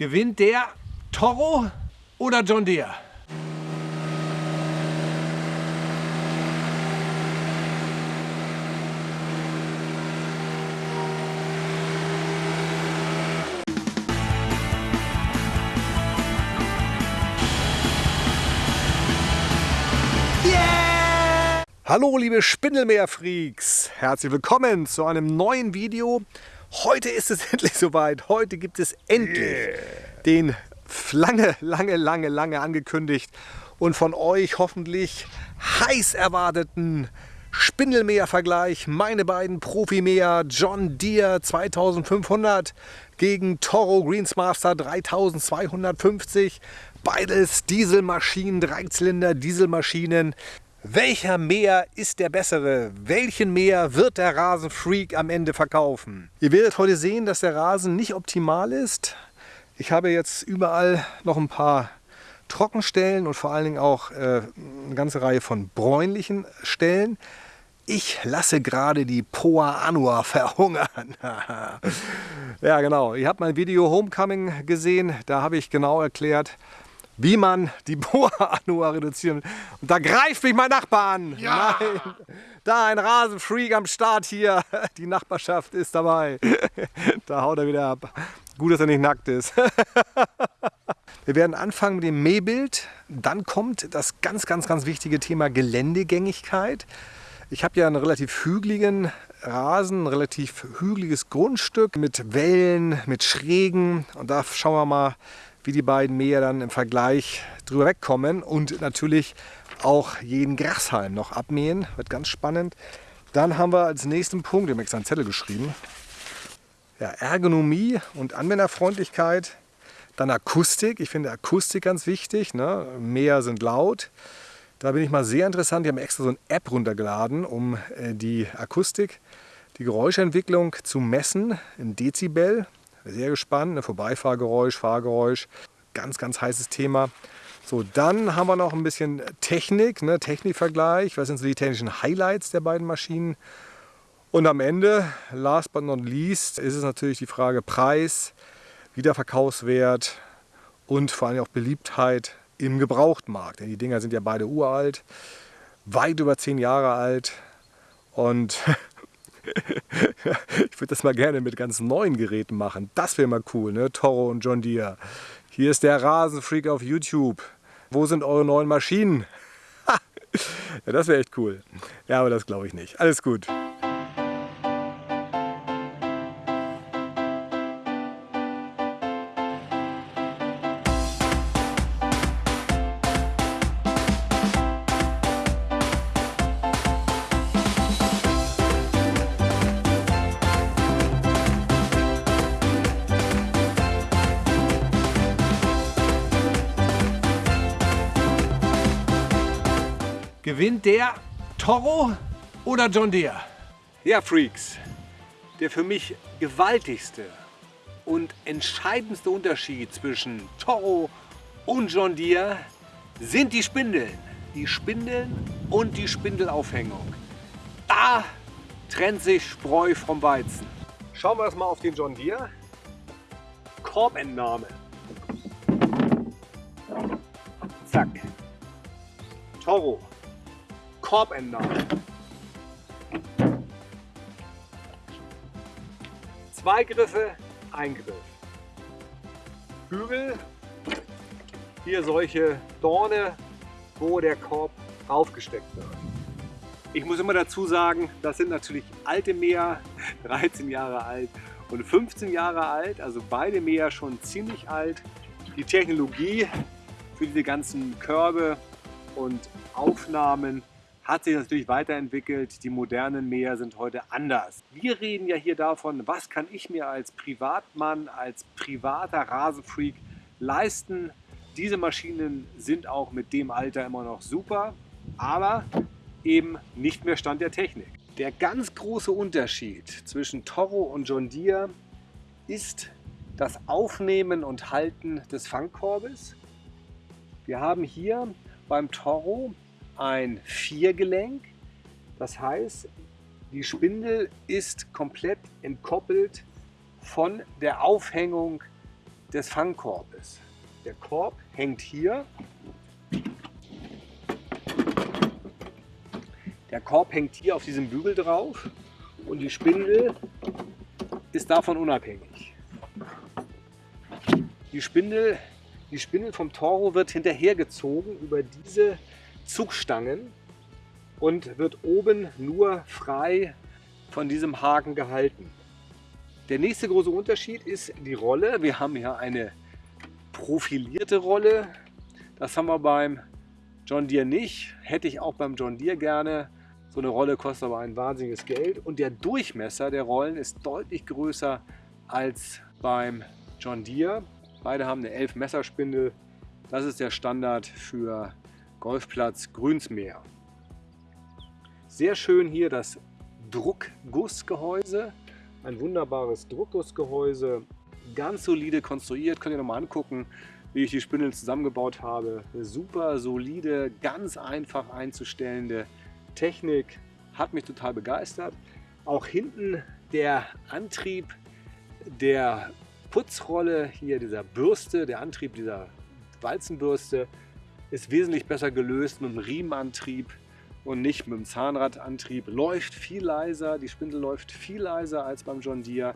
Gewinnt der Toro oder John Deere? Hallo liebe Spindelmeer-Freaks, herzlich willkommen zu einem neuen Video. Heute ist es endlich soweit, heute gibt es endlich yeah. den lange, lange, lange, lange angekündigt und von euch hoffentlich heiß erwarteten Spindelmäher-Vergleich. Meine beiden Profimäher John Deere 2500 gegen Toro Greensmaster 3250. Beides Dieselmaschinen, Dreizylinder Dieselmaschinen. Welcher Mäher ist der bessere? Welchen Mäher wird der Rasenfreak am Ende verkaufen? Ihr werdet heute sehen, dass der Rasen nicht optimal ist. Ich habe jetzt überall noch ein paar Trockenstellen und vor allen Dingen auch äh, eine ganze Reihe von bräunlichen Stellen. Ich lasse gerade die Poa Anua verhungern. ja genau, ihr habt mein Video Homecoming gesehen. Da habe ich genau erklärt, wie man die Boa-Anua reduzieren. Und da greift mich mein Nachbar an. Ja. Nein, da ein Rasenfreak am Start hier. Die Nachbarschaft ist dabei. Da haut er wieder ab. Gut, dass er nicht nackt ist. Wir werden anfangen mit dem Mähbild. Dann kommt das ganz, ganz, ganz wichtige Thema Geländegängigkeit. Ich habe ja einen relativ hügeligen Rasen, ein relativ hügeliges Grundstück mit Wellen, mit Schrägen. Und da schauen wir mal, wie die beiden Mäher dann im Vergleich drüber wegkommen und natürlich auch jeden Grashalm noch abmähen. Wird ganz spannend. Dann haben wir als nächsten Punkt, ich habe extra einen Zettel geschrieben, ja, Ergonomie und Anwenderfreundlichkeit. Dann Akustik. Ich finde Akustik ganz wichtig. Ne? Mäher sind laut. Da bin ich mal sehr interessant. Die haben extra so eine App runtergeladen, um äh, die Akustik, die Geräuschentwicklung zu messen in Dezibel. Sehr gespannt, ne? Vorbeifahrgeräusch, Fahrgeräusch, ganz, ganz heißes Thema. So, dann haben wir noch ein bisschen Technik, ne? Technikvergleich. Was sind so die technischen Highlights der beiden Maschinen? Und am Ende, last but not least, ist es natürlich die Frage Preis, Wiederverkaufswert und vor allem auch Beliebtheit im Gebrauchtmarkt. Die Dinger sind ja beide uralt, weit über zehn Jahre alt und ich würde das mal gerne mit ganz neuen Geräten machen. Das wäre mal cool, ne? Toro und John Deere. Hier ist der Rasenfreak auf YouTube. Wo sind eure neuen Maschinen? ja, das wäre echt cool. Ja, aber das glaube ich nicht. Alles gut. Gewinnt der Toro oder John Deere? Ja, Freaks, der für mich gewaltigste und entscheidendste Unterschied zwischen Toro und John Deere sind die Spindeln. Die Spindeln und die Spindelaufhängung. Da trennt sich Spreu vom Weizen. Schauen wir erstmal auf den John Deere. Korbentnahme. Zack. Toro. Korbentnahme. Zwei Griffe, ein Griff. Hügel, hier solche Dorne, wo der Korb aufgesteckt wird. Ich muss immer dazu sagen, das sind natürlich alte Mäher, 13 Jahre alt und 15 Jahre alt, also beide Mäher schon ziemlich alt. Die Technologie für diese ganzen Körbe und Aufnahmen hat sich natürlich weiterentwickelt. Die modernen Mäher sind heute anders. Wir reden ja hier davon, was kann ich mir als Privatmann, als privater Rasenfreak leisten. Diese Maschinen sind auch mit dem Alter immer noch super, aber eben nicht mehr Stand der Technik. Der ganz große Unterschied zwischen Toro und John Deere ist das Aufnehmen und Halten des Fangkorbes. Wir haben hier beim Toro ein Viergelenk. Das heißt, die Spindel ist komplett entkoppelt von der Aufhängung des Fangkorbes. Der Korb hängt hier. Der Korb hängt hier auf diesem Bügel drauf und die Spindel ist davon unabhängig. Die Spindel, die Spindel vom Toro wird hinterhergezogen über diese Zugstangen und wird oben nur frei von diesem Haken gehalten. Der nächste große Unterschied ist die Rolle. Wir haben hier eine profilierte Rolle. Das haben wir beim John Deere nicht. Hätte ich auch beim John Deere gerne. So eine Rolle kostet aber ein wahnsinniges Geld. Und der Durchmesser der Rollen ist deutlich größer als beim John Deere. Beide haben eine 11 Messerspindel. Das ist der Standard für Golfplatz Grünsmeer. Sehr schön hier das Druckgussgehäuse. Ein wunderbares Druckgussgehäuse. Ganz solide konstruiert. Könnt ihr nochmal angucken, wie ich die Spindeln zusammengebaut habe. Eine super solide, ganz einfach einzustellende Technik. Hat mich total begeistert. Auch hinten der Antrieb der Putzrolle, hier dieser Bürste, der Antrieb dieser Walzenbürste ist wesentlich besser gelöst mit dem Riemenantrieb und nicht mit dem Zahnradantrieb. Läuft viel leiser, die Spindel läuft viel leiser als beim John Deere.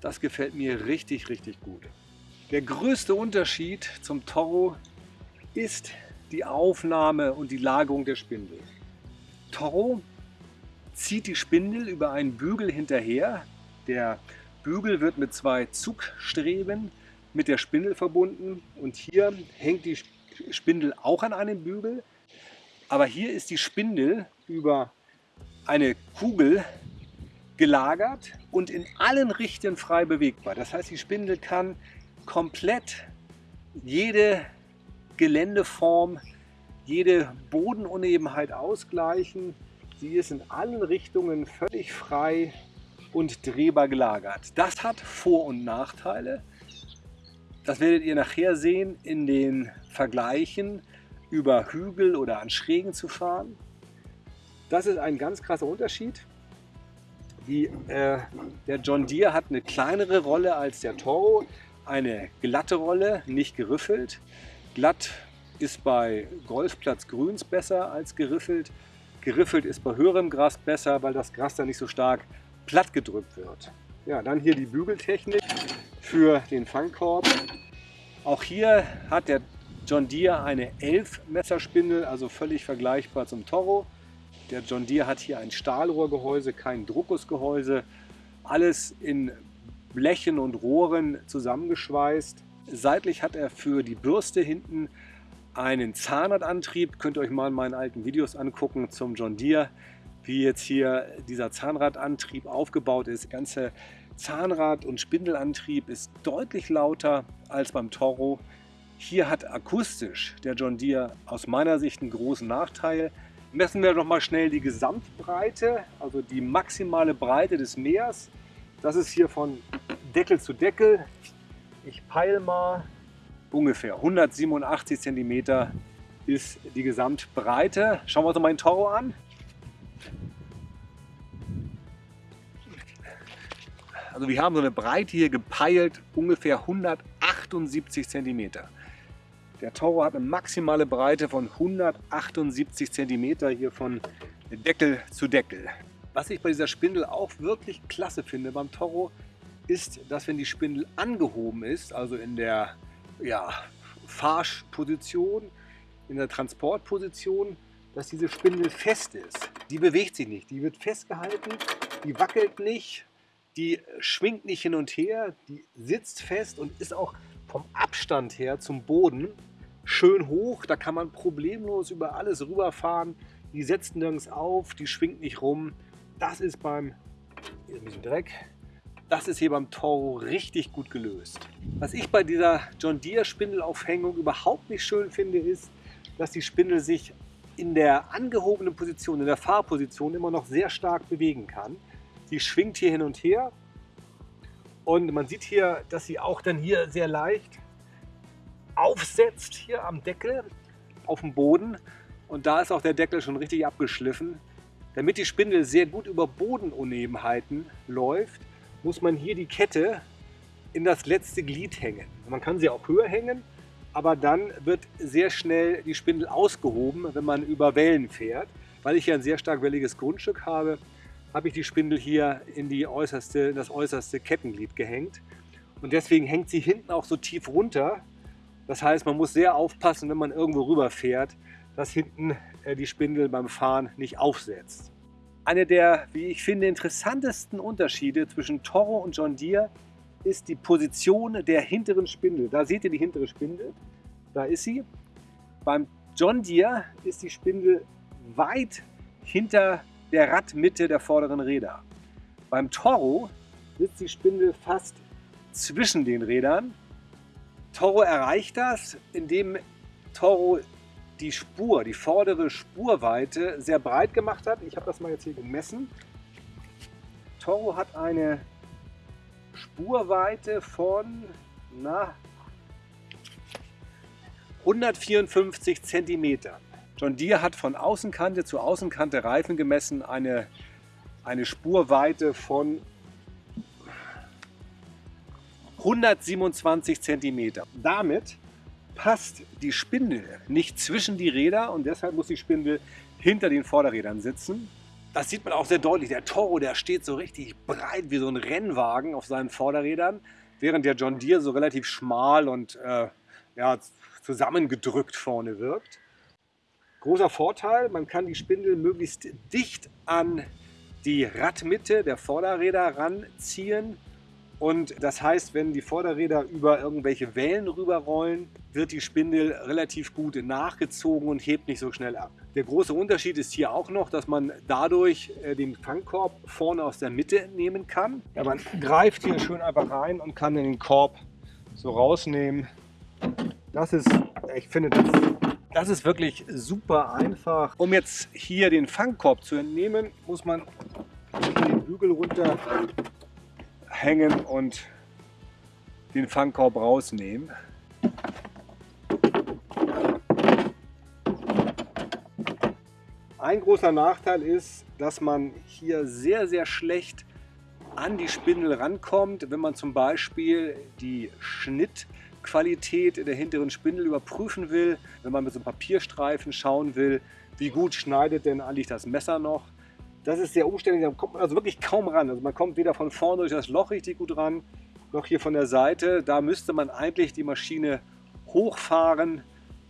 Das gefällt mir richtig, richtig gut. Der größte Unterschied zum Toro ist die Aufnahme und die Lagerung der Spindel. Toro zieht die Spindel über einen Bügel hinterher. Der Bügel wird mit zwei Zugstreben mit der Spindel verbunden und hier hängt die Spindel auch an einem Bügel. Aber hier ist die Spindel über eine Kugel gelagert und in allen Richtungen frei bewegbar. Das heißt, die Spindel kann komplett jede Geländeform, jede Bodenunebenheit ausgleichen. Sie ist in allen Richtungen völlig frei und drehbar gelagert. Das hat Vor- und Nachteile. Das werdet ihr nachher sehen in den Vergleichen über Hügel oder an Schrägen zu fahren. Das ist ein ganz krasser Unterschied. Die, äh, der John Deere hat eine kleinere Rolle als der Toro, eine glatte Rolle, nicht geriffelt. Glatt ist bei Golfplatz Grüns besser als geriffelt. Geriffelt ist bei höherem Gras besser, weil das Gras dann nicht so stark platt gedrückt wird. Ja, dann hier die Bügeltechnik für den Fangkorb. Auch hier hat der John Deere eine 11 Messerspindel, also völlig vergleichbar zum Toro. Der John Deere hat hier ein Stahlrohrgehäuse, kein Druckgussgehäuse. Alles in Blechen und Rohren zusammengeschweißt. Seitlich hat er für die Bürste hinten einen Zahnradantrieb. Könnt ihr euch mal in meinen alten Videos angucken zum John Deere, wie jetzt hier dieser Zahnradantrieb aufgebaut ist. Ganze Zahnrad- und Spindelantrieb ist deutlich lauter als beim Toro. Hier hat akustisch der John Deere aus meiner Sicht einen großen Nachteil. Messen wir doch mal schnell die Gesamtbreite, also die maximale Breite des Meers. Das ist hier von Deckel zu Deckel. Ich peile mal ungefähr 187 cm ist die Gesamtbreite. Schauen wir uns mal den Toro an. Also wir haben so eine Breite hier gepeilt, ungefähr 178 cm. Der Toro hat eine maximale Breite von 178 cm hier von Deckel zu Deckel. Was ich bei dieser Spindel auch wirklich klasse finde beim Toro, ist, dass wenn die Spindel angehoben ist, also in der ja, Fahrposition, in der Transportposition, dass diese Spindel fest ist. Die bewegt sich nicht, die wird festgehalten, die wackelt nicht, die schwingt nicht hin und her, die sitzt fest und ist auch vom Abstand her zum Boden schön hoch. Da kann man problemlos über alles rüberfahren. Die setzt nirgends auf, die schwingt nicht rum. Das ist beim, hier ein bisschen Dreck, das ist hier beim Toro richtig gut gelöst. Was ich bei dieser John Deere Spindelaufhängung überhaupt nicht schön finde, ist, dass die Spindel sich in der angehobenen Position, in der Fahrposition immer noch sehr stark bewegen kann. Sie schwingt hier hin und her und man sieht hier, dass sie auch dann hier sehr leicht aufsetzt, hier am Deckel, auf dem Boden. Und da ist auch der Deckel schon richtig abgeschliffen. Damit die Spindel sehr gut über Bodenunebenheiten läuft, muss man hier die Kette in das letzte Glied hängen. Man kann sie auch höher hängen, aber dann wird sehr schnell die Spindel ausgehoben, wenn man über Wellen fährt. Weil ich hier ein sehr stark welliges Grundstück habe, habe ich die Spindel hier in, die äußerste, in das äußerste Kettenglied gehängt. Und deswegen hängt sie hinten auch so tief runter. Das heißt, man muss sehr aufpassen, wenn man irgendwo rüber fährt, dass hinten äh, die Spindel beim Fahren nicht aufsetzt. Eine der, wie ich finde, interessantesten Unterschiede zwischen Toro und John Deere ist die Position der hinteren Spindel. Da seht ihr die hintere Spindel. Da ist sie. Beim John Deere ist die Spindel weit hinter der Radmitte der vorderen Räder. Beim Toro sitzt die Spindel fast zwischen den Rädern. Toro erreicht das, indem Toro die Spur, die vordere Spurweite sehr breit gemacht hat. Ich habe das mal jetzt hier gemessen. Toro hat eine Spurweite von na, 154 cm. John Deere hat von Außenkante zu Außenkante Reifen gemessen eine, eine Spurweite von 127 cm. Damit passt die Spindel nicht zwischen die Räder und deshalb muss die Spindel hinter den Vorderrädern sitzen. Das sieht man auch sehr deutlich. Der Toro, der steht so richtig breit wie so ein Rennwagen auf seinen Vorderrädern, während der John Deere so relativ schmal und äh, ja, zusammengedrückt vorne wirkt. Großer Vorteil, man kann die Spindel möglichst dicht an die Radmitte der Vorderräder ranziehen und das heißt, wenn die Vorderräder über irgendwelche Wellen rüberrollen, wird die Spindel relativ gut nachgezogen und hebt nicht so schnell ab. Der große Unterschied ist hier auch noch, dass man dadurch äh, den Fangkorb vorne aus der Mitte entnehmen kann. Ja, man greift hier schön einfach rein und kann den Korb so rausnehmen. Das ist, ich finde, das, das ist wirklich super einfach. Um jetzt hier den Fangkorb zu entnehmen, muss man den Bügel runter hängen und den Fangkorb rausnehmen. Ein großer Nachteil ist, dass man hier sehr, sehr schlecht an die Spindel rankommt, wenn man zum Beispiel die Schnittqualität der hinteren Spindel überprüfen will, wenn man mit so einem Papierstreifen schauen will, wie gut schneidet denn eigentlich das Messer noch. Das ist sehr umständlich, da kommt man also wirklich kaum ran. Also man kommt weder von vorne durch das Loch richtig gut ran, noch hier von der Seite. Da müsste man eigentlich die Maschine hochfahren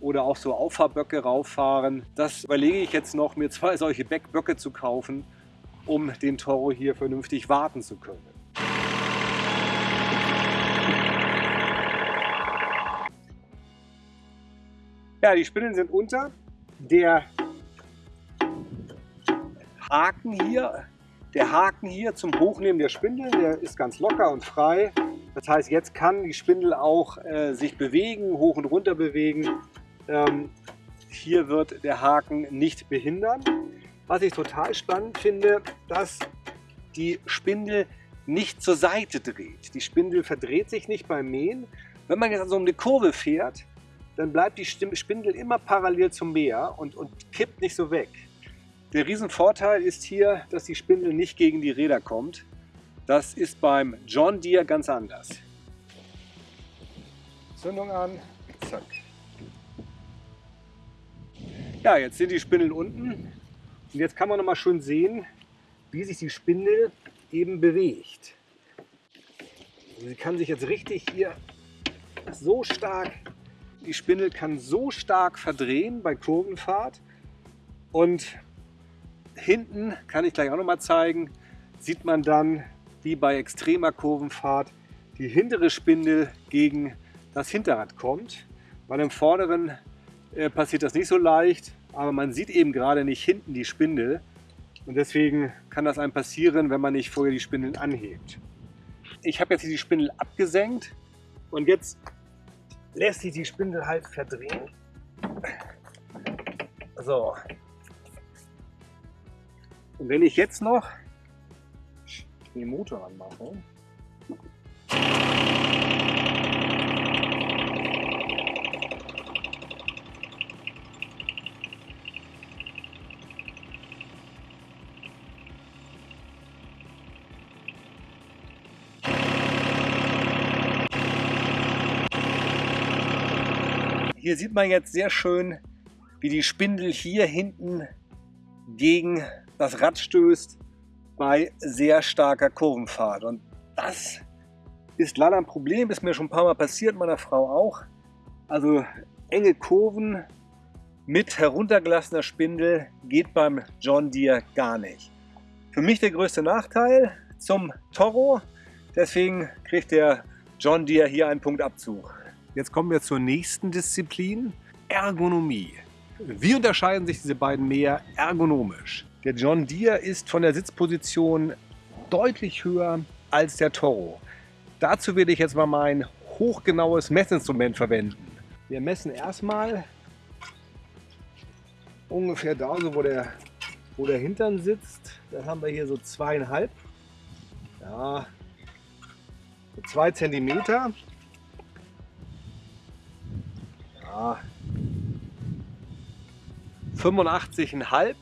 oder auch so Auffahrböcke rauffahren. Das überlege ich jetzt noch, mir zwei solche Böcke zu kaufen, um den Toro hier vernünftig warten zu können. Ja, die Spinnen sind unter. Der Haken hier, der Haken hier zum Hochnehmen der Spindel, der ist ganz locker und frei. Das heißt, jetzt kann die Spindel auch äh, sich bewegen, hoch und runter bewegen. Ähm, hier wird der Haken nicht behindern. Was ich total spannend finde, dass die Spindel nicht zur Seite dreht. Die Spindel verdreht sich nicht beim Mähen. Wenn man jetzt an so eine Kurve fährt, dann bleibt die Spindel immer parallel zum Mäher und, und kippt nicht so weg. Der Riesenvorteil ist hier, dass die Spindel nicht gegen die Räder kommt. Das ist beim John Deere ganz anders. Zündung an, zack. Ja, jetzt sind die Spindeln unten und jetzt kann man noch mal schön sehen, wie sich die Spindel eben bewegt. Sie kann sich jetzt richtig hier so stark, die Spindel kann so stark verdrehen bei Kurvenfahrt und hinten, kann ich gleich auch noch mal zeigen, sieht man dann, wie bei extremer Kurvenfahrt, die hintere Spindel gegen das Hinterrad kommt. Bei dem vorderen äh, passiert das nicht so leicht, aber man sieht eben gerade nicht hinten die Spindel. Und deswegen kann das einem passieren, wenn man nicht vorher die Spindeln anhebt. Ich habe jetzt hier die Spindel abgesenkt und jetzt lässt sich die Spindel halt verdrehen. So, und wenn ich jetzt noch den Motor anmache, hier sieht man jetzt sehr schön, wie die Spindel hier hinten gegen das Rad stößt bei sehr starker Kurvenfahrt. Und das ist leider ein Problem, ist mir schon ein paar Mal passiert, meiner Frau auch. Also enge Kurven mit heruntergelassener Spindel geht beim John Deere gar nicht. Für mich der größte Nachteil zum Toro, deswegen kriegt der John Deere hier einen Punktabzug. Jetzt kommen wir zur nächsten Disziplin, Ergonomie. Wie unterscheiden sich diese beiden mehr ergonomisch? Der John Deere ist von der Sitzposition deutlich höher als der Toro. Dazu werde ich jetzt mal mein hochgenaues Messinstrument verwenden. Wir messen erstmal ungefähr da, so wo der, wo der Hintern sitzt. Da haben wir hier so zweieinhalb. Ja, so zwei Zentimeter. Ja, 85,5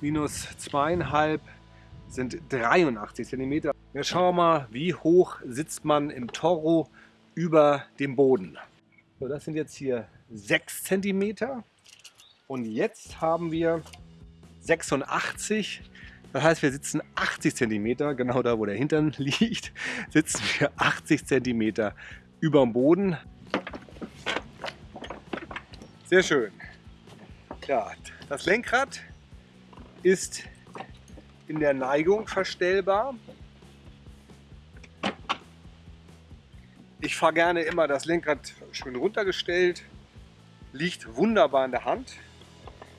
minus 2,5 sind 83 cm. Jetzt schauen wir mal, wie hoch sitzt man im Toro über dem Boden. So, das sind jetzt hier 6 cm. Und jetzt haben wir 86. Das heißt, wir sitzen 80 cm, genau da, wo der Hintern liegt, sitzen wir 80 cm über dem Boden. Sehr schön. Ja, das Lenkrad ist in der Neigung verstellbar. Ich fahre gerne immer das Lenkrad schön runtergestellt, liegt wunderbar in der Hand.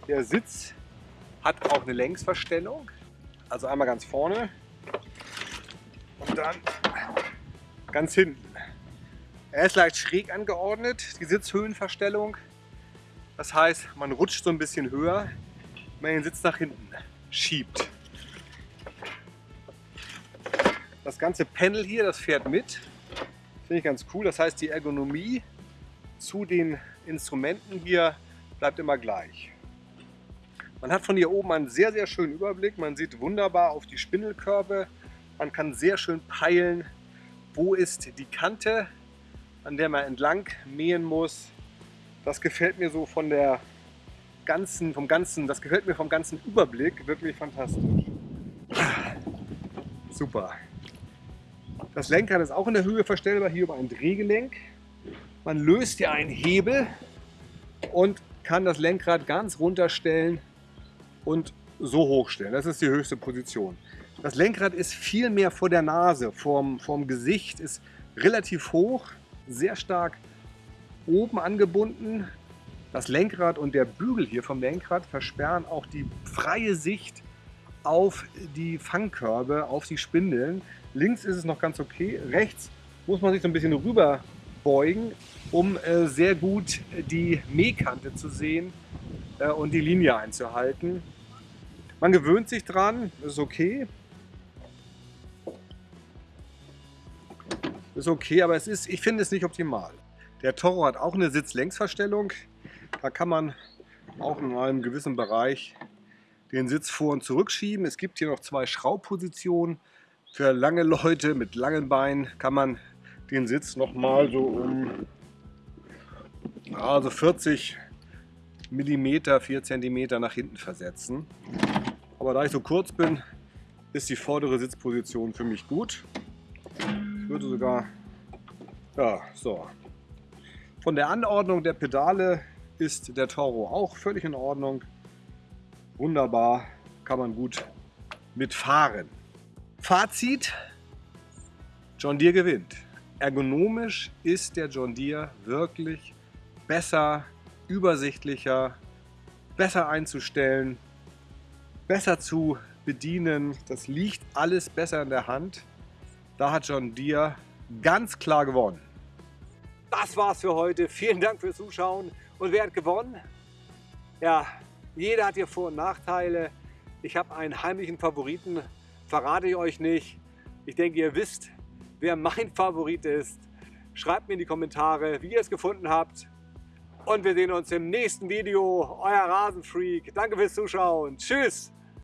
Der Sitz hat auch eine Längsverstellung, also einmal ganz vorne und dann ganz hinten. Er ist leicht schräg angeordnet, die Sitzhöhenverstellung. Das heißt, man rutscht so ein bisschen höher, wenn man den Sitz nach hinten schiebt. Das ganze Panel hier, das fährt mit. Finde ich ganz cool. Das heißt, die Ergonomie zu den Instrumenten hier bleibt immer gleich. Man hat von hier oben einen sehr, sehr schönen Überblick. Man sieht wunderbar auf die Spindelkörbe. Man kann sehr schön peilen, wo ist die Kante, an der man entlang mähen muss. Das gefällt mir so von der ganzen, vom ganzen, das gefällt mir vom ganzen Überblick wirklich fantastisch. Super. Das Lenkrad ist auch in der Höhe verstellbar, hier über ein Drehgelenk. Man löst hier einen Hebel und kann das Lenkrad ganz runterstellen und so hochstellen. Das ist die höchste Position. Das Lenkrad ist viel mehr vor der Nase, vorm, vorm Gesicht, ist relativ hoch, sehr stark oben angebunden. Das Lenkrad und der Bügel hier vom Lenkrad versperren auch die freie Sicht auf die Fangkörbe, auf die Spindeln. Links ist es noch ganz okay, rechts muss man sich so ein bisschen rüber beugen, um äh, sehr gut die Mähkante zu sehen äh, und die Linie einzuhalten. Man gewöhnt sich dran, ist okay. Ist okay, aber es ist, ich finde es nicht optimal. Der Toro hat auch eine Sitzlängsverstellung. Da kann man auch in einem gewissen Bereich den Sitz vor- und zurückschieben. Es gibt hier noch zwei Schraubpositionen. Für lange Leute mit langen Beinen kann man den Sitz noch mal so um also 40 mm, 4 cm nach hinten versetzen. Aber da ich so kurz bin, ist die vordere Sitzposition für mich gut. Ich würde sogar, ja, so, von der Anordnung der Pedale ist der Toro auch völlig in Ordnung. Wunderbar, kann man gut mitfahren. Fazit, John Deere gewinnt. Ergonomisch ist der John Deere wirklich besser, übersichtlicher, besser einzustellen, besser zu bedienen. Das liegt alles besser in der Hand. Da hat John Deere ganz klar gewonnen. Das war's für heute. Vielen Dank fürs Zuschauen. Und wer hat gewonnen? Ja, jeder hat hier Vor- und Nachteile. Ich habe einen heimlichen Favoriten, verrate ich euch nicht. Ich denke, ihr wisst, wer mein Favorit ist. Schreibt mir in die Kommentare, wie ihr es gefunden habt. Und wir sehen uns im nächsten Video. Euer Rasenfreak. Danke fürs Zuschauen. Tschüss.